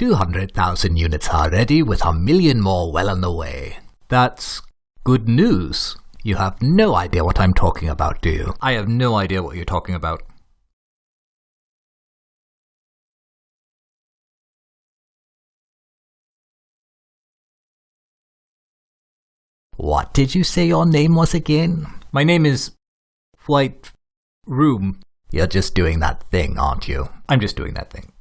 200,000 units already with a million more well on the way. That's good news. You have no idea what I'm talking about, do you? I have no idea what you're talking about. What did you say your name was again? My name is Flight Room. You're just doing that thing, aren't you? I'm just doing that thing.